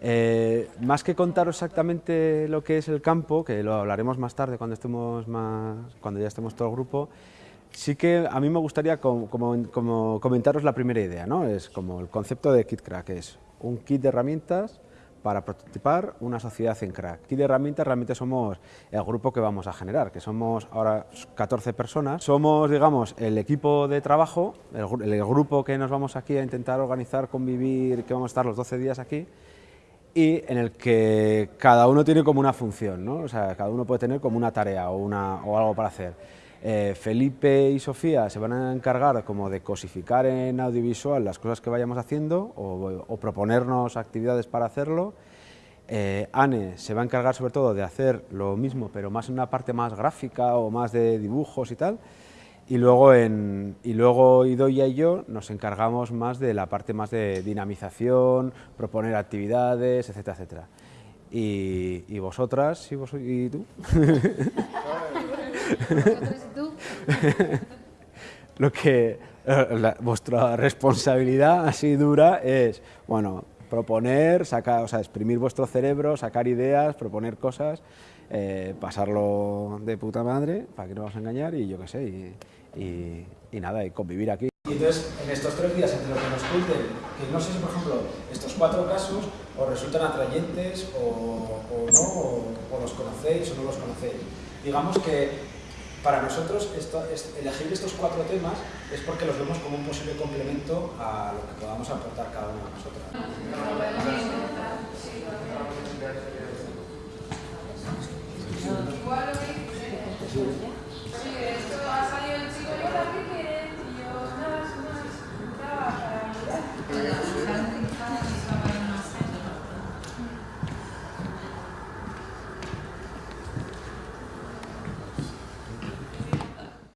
Eh, más que contaros exactamente lo que es el campo, que lo hablaremos más tarde cuando, estemos más, cuando ya estemos todo el grupo, sí que a mí me gustaría comentaros la primera idea, ¿no? es como el concepto de KitCrack, es un kit de herramientas para prototipar una sociedad en crack. Kit de herramientas realmente somos el grupo que vamos a generar, que somos ahora 14 personas. Somos, digamos, el equipo de trabajo, el grupo que nos vamos aquí a intentar organizar, convivir, que vamos a estar los 12 días aquí, y en el que cada uno tiene como una función, ¿no? o sea, cada uno puede tener como una tarea o, una, o algo para hacer. Eh, Felipe y Sofía se van a encargar como de cosificar en audiovisual las cosas que vayamos haciendo o, proponernos actividades para hacerlo. Eh, Anne se va a encargar sobre todo de hacer lo mismo, pero más en una parte más gráfica o más de dibujos y tal. Y luego, en, y luego Idoia y yo nos encargamos más de la parte más de dinamización, proponer actividades, etcétera, etcétera. Y, y vosotras y, vos, y tú. y tú? Lo que vuestra responsabilidad así dura es, bueno, proponer, sacar, o sea, exprimir vuestro cerebro, sacar ideas, proponer cosas, eh, pasarlo de puta madre, para que no vas a engañar, y yo qué sé, y, y, y, nada, y convivir aquí. Y entonces, en estos tres días, entre lo que nos cuenten, que no sé si, por ejemplo, estos cuatro casos os resultan atrayentes o, o no, o, o, los conocéis o no los conocéis. Digamos que para nosotros esto, es, elegir estos cuatro temas es porque los vemos como un posible complemento a lo que podamos aportar cada uno de nosotros.